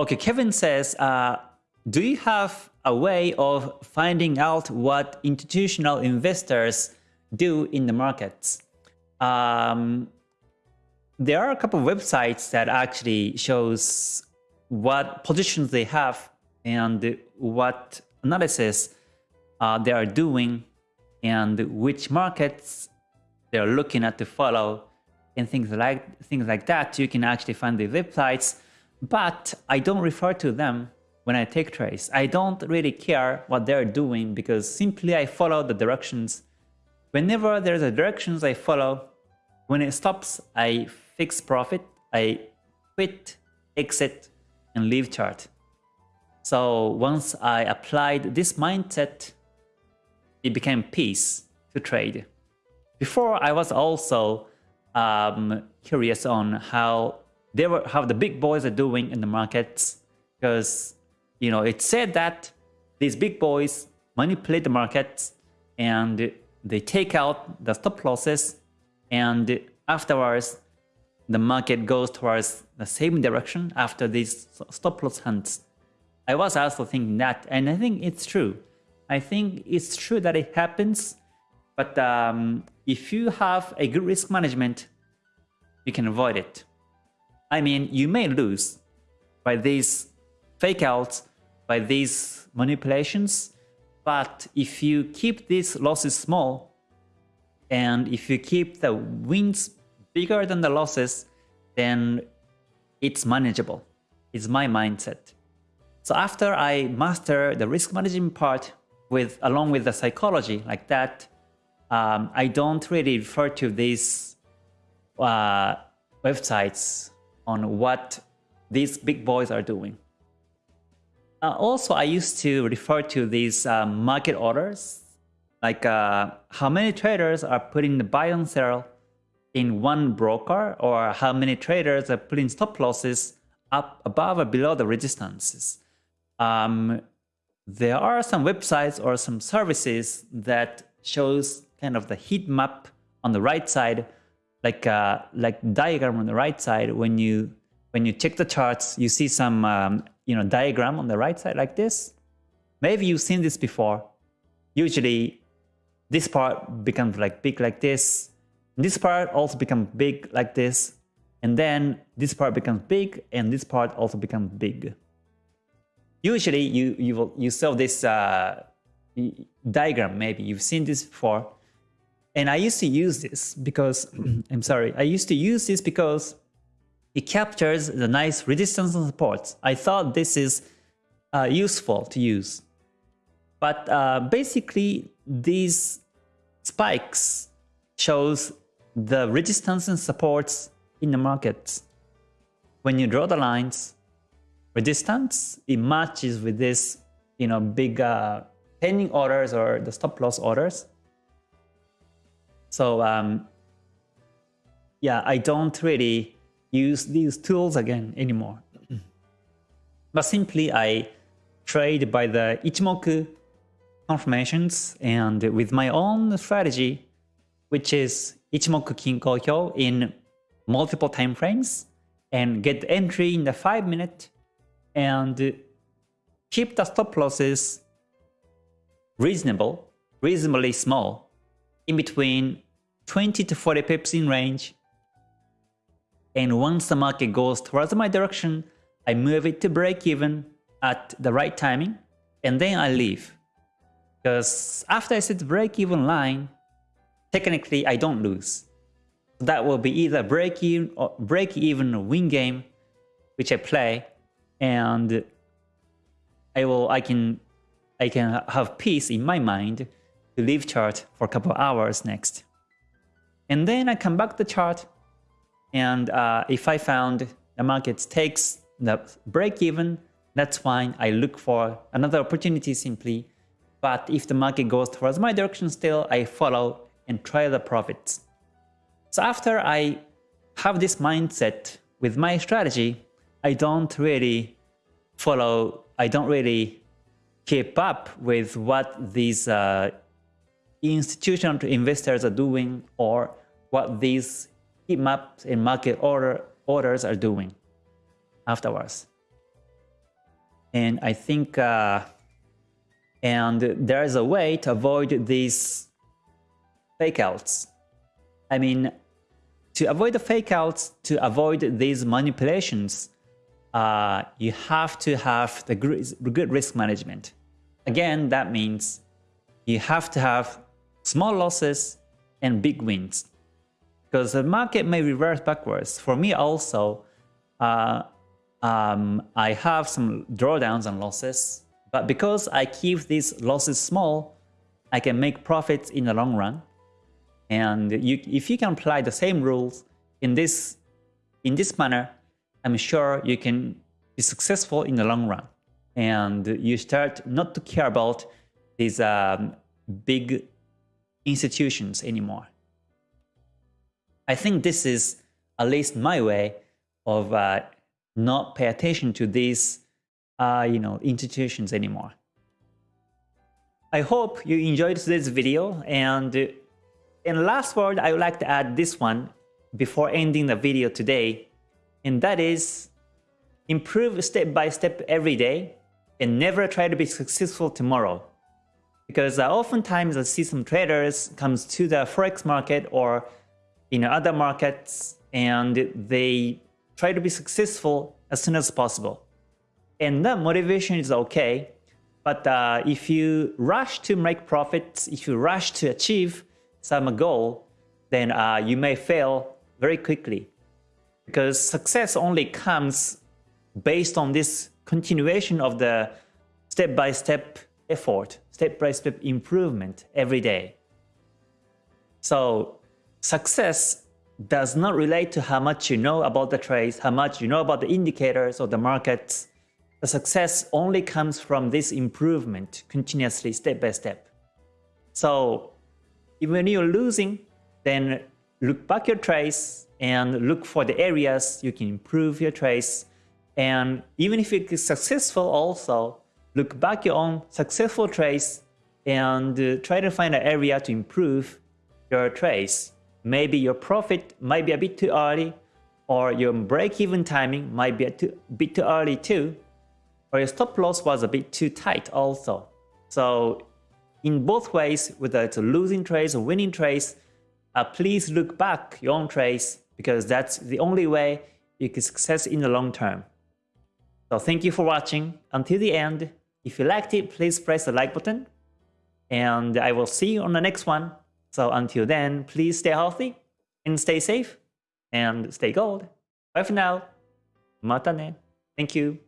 Okay, Kevin says, uh, do you have a way of finding out what institutional investors do in the markets? Um, there are a couple of websites that actually shows what positions they have and what analysis uh, they are doing and which markets they're looking at to follow and things like things like that. You can actually find the websites, but I don't refer to them when I take trades. I don't really care what they're doing because simply I follow the directions. Whenever there's a directions I follow, when it stops, I fix profit, I quit, exit, and leave chart. So once I applied this mindset, it became peace to trade. Before I was also um, curious on how they were, how the big boys are doing in the markets, because you know it said that these big boys manipulate the markets and they take out the stop losses, and afterwards the market goes towards the same direction after these stop loss hunts. I was also thinking that, and I think it's true. I think it's true that it happens, but um, if you have a good risk management, you can avoid it. I mean, you may lose by these fake outs, by these manipulations, but if you keep these losses small, and if you keep the wins bigger than the losses, then it's manageable. It's my mindset. So after I master the risk management part with along with the psychology like that, um, I don't really refer to these uh, websites on what these big boys are doing. Uh, also, I used to refer to these uh, market orders, like uh, how many traders are putting the buy and sell in one broker, or how many traders are putting stop losses up above or below the resistances um, there are some websites or some services that shows kind of the heat map on the right side, like uh, like diagram on the right side. When you when you check the charts, you see some um, you know diagram on the right side like this. Maybe you've seen this before. Usually, this part becomes like big like this. This part also becomes big like this. And then this part becomes big and this part also becomes big usually you you will you saw this uh, diagram maybe you've seen this before and I used to use this because I'm sorry I used to use this because it captures the nice resistance and supports I thought this is uh, useful to use. But uh, basically these spikes shows the resistance and supports in the markets when you draw the lines resistance, it matches with this, you know, big uh, pending orders or the stop loss orders. So um, yeah, I don't really use these tools again anymore. but simply I trade by the Ichimoku confirmations and with my own strategy, which is Ichimoku Kinko Hyo in multiple time frames and get entry in the 5 minute and keep the stop losses reasonable, reasonably small, in between 20 to 40 pips in range. And once the market goes towards my direction, I move it to break even at the right timing, and then I leave. Because after I set break even line, technically I don't lose. That will be either break even or break even win game, which I play, and I will I can I can have peace in my mind to leave chart for a couple hours next. And then I come back the chart and uh, if I found the market takes the break even, that's fine. I look for another opportunity simply. But if the market goes towards my direction still, I follow and try the profits. So after I have this mindset with my strategy, I don't really follow, I don't really keep up with what these uh, institutional investors are doing or what these heat maps and market order orders are doing afterwards. And I think, uh, and there is a way to avoid these fake outs. I mean, to avoid the fake outs, to avoid these manipulations, uh, you have to have the good risk management. Again, that means you have to have small losses and big wins. Because the market may reverse backwards. For me also, uh, um, I have some drawdowns and losses. But because I keep these losses small, I can make profits in the long run. And you, if you can apply the same rules in this, in this manner, I'm sure you can be successful in the long run. And you start not to care about these um, big institutions anymore. I think this is at least my way of uh, not pay attention to these uh, you know, institutions anymore. I hope you enjoyed today's video and in last word I would like to add this one before ending the video today and that is improve step by step every day and never try to be successful tomorrow. Because uh, oftentimes I see some traders comes to the forex market or in other markets and they try to be successful as soon as possible. And that motivation is okay, but uh, if you rush to make profits, if you rush to achieve some goal, then uh, you may fail very quickly because success only comes based on this continuation of the step-by-step -step effort, step-by-step -step improvement every day. So success does not relate to how much you know about the trades, how much you know about the indicators or the markets. The success only comes from this improvement continuously step by step. So even when you're losing, then look back your trades and look for the areas you can improve your trades. And even if it is successful also, look back your own successful trades and uh, try to find an area to improve your trades. Maybe your profit might be a bit too early or your break-even timing might be a too, bit too early too, or your stop loss was a bit too tight also. So in both ways, whether it's losing trades or winning trades, uh, please look back your own trades because that's the only way you can success in the long term. So thank you for watching until the end. If you liked it, please press the like button. And I will see you on the next one. So until then, please stay healthy and stay safe and stay gold. Bye for now. Mata ne. Thank you.